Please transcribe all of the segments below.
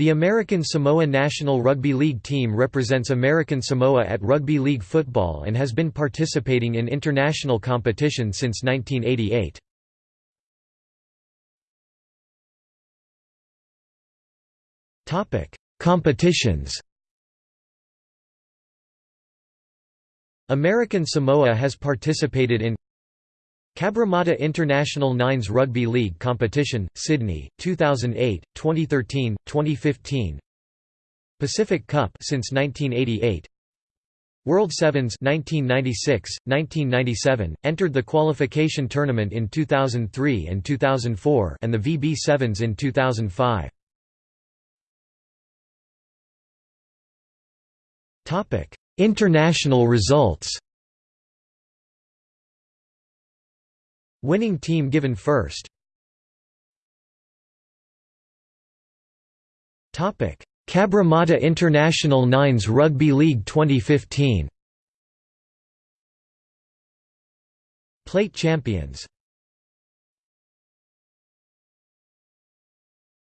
The American Samoa national rugby league team represents American Samoa at rugby league football and has been participating in international competition since 1988. Topic: Competitions. American Samoa has participated in Cabramatta International Nines Rugby League Competition, Sydney, 2008, 2013, 2015 Pacific Cup since 1988 World Sevens 1996, 1997, entered the qualification tournament in 2003 and 2004 and the VB Sevens in 2005. International results Winning team given first. Topic: Cabramatta International Nines Rugby League 2015 Plate champions.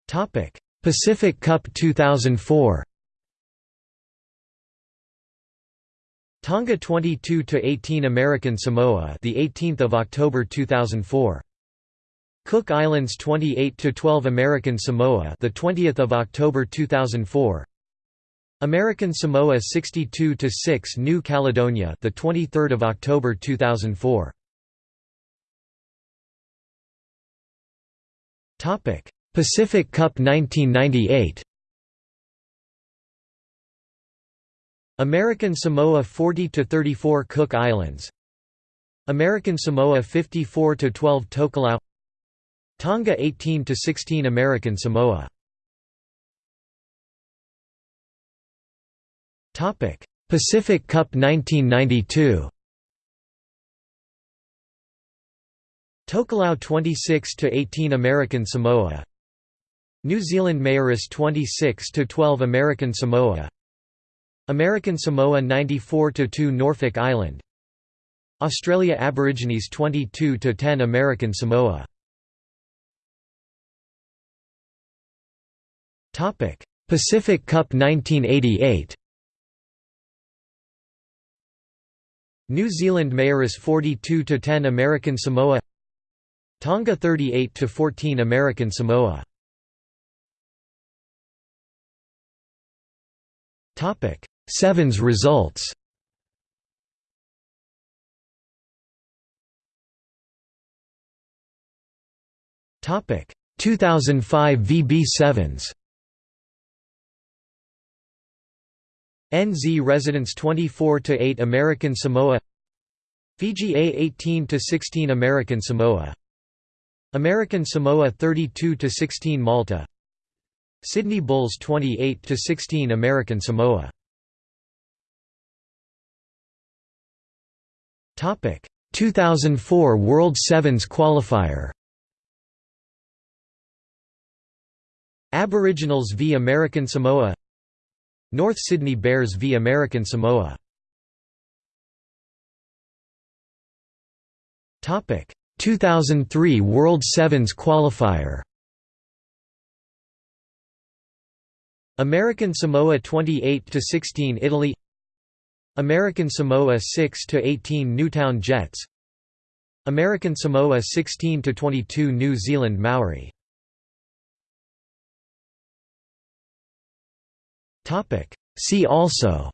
Topic: Pacific Cup 2004 Tonga 22 to 18 American Samoa, the 18th of October 2004. Cook Islands 28 to 12 American Samoa, the 20th of October 2004. American Samoa 62 to 6 New Caledonia, the 23rd of October 2004. Topic: Pacific Cup 1998. American Samoa 40 to 34 Cook Islands. American Samoa 54 to 12 Tokelau. Tonga 18 to 16 American Samoa. Topic Pacific Cup 1992 Tokelau 26 to 18 American Samoa. New Zealand Maoris 26 to 12 American Samoa American Samoa 94–2 Norfolk Island. Australia Aborigines 22–10 American Samoa. Pacific Cup 1988 New Zealand Maoris 42–10 American Samoa. Tonga 38–14 American Samoa. Topic Sevens results. Topic. 2005 VB Sevens. NZ Residents 24 to 8 American Samoa. Fiji A 18 to 16 American Samoa. American Samoa 32 to 16 Malta. Sydney Bulls 28 to 16 American Samoa Topic. 2004 World Sevens qualifier Aboriginals v American Samoa North Sydney Bears v American Samoa Topic. 2003 World Sevens qualifier American Samoa 28 to 16 Italy American Samoa 6 to 18 Newtown Jets. American Samoa 16 to 22 New Zealand Maori. Topic. See also.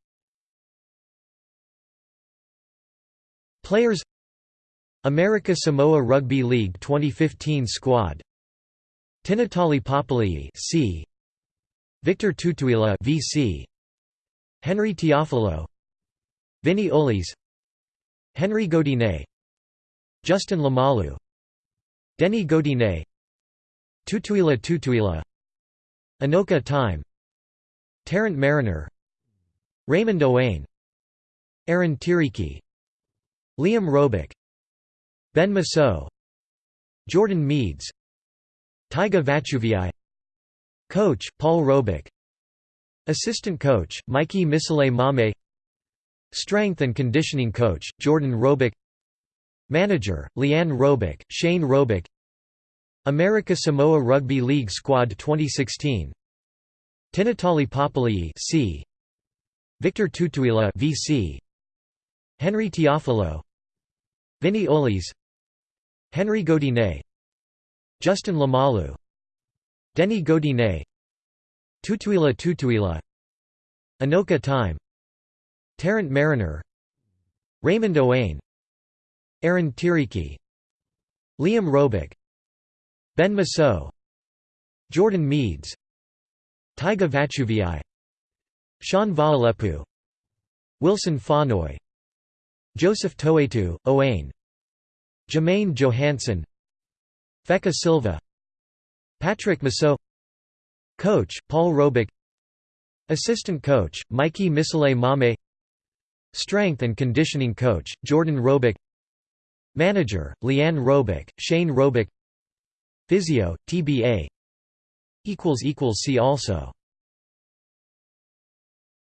Players. America Samoa Rugby League 2015 squad. Tinatali Papali'i C. Victor Tutuila VC Henry Tiafilo Vinny Olis Henry Godinet Justin Lamalu Denny Godinet Tutuila Tutuila Anoka Time Tarrant Mariner Raymond Owain Aaron Tiriki Liam Robick Ben Maso Jordan Meads Taiga Vachuvii Coach, Paul Robick Assistant coach, Mikey Misile Mame Strength and conditioning coach, Jordan Robick Manager, Leanne Robick, Shane Robick America Samoa Rugby League Squad 2016 Tinatali Papalii C. Victor Tutuila VC Henry Teofilo Vinny Olis. Henry Godinet Justin Lamalu. Denny Godinet Tutuila Tutuila. Anoka Time Tarrant Mariner Raymond Owain Aaron Tiriki Liam Robick Ben Masso Jordan Meads Taiga Vachuvii Sean Vaalepu Wilson Fanoy Joseph Toetu, Owain Jermaine Johansson Feka Silva Patrick Masso Coach, Paul Robick Assistant coach, Mikey Misale Mame Strength and conditioning coach, Jordan Robick Manager, Leanne Robick, Shane Robick Physio, TBA See also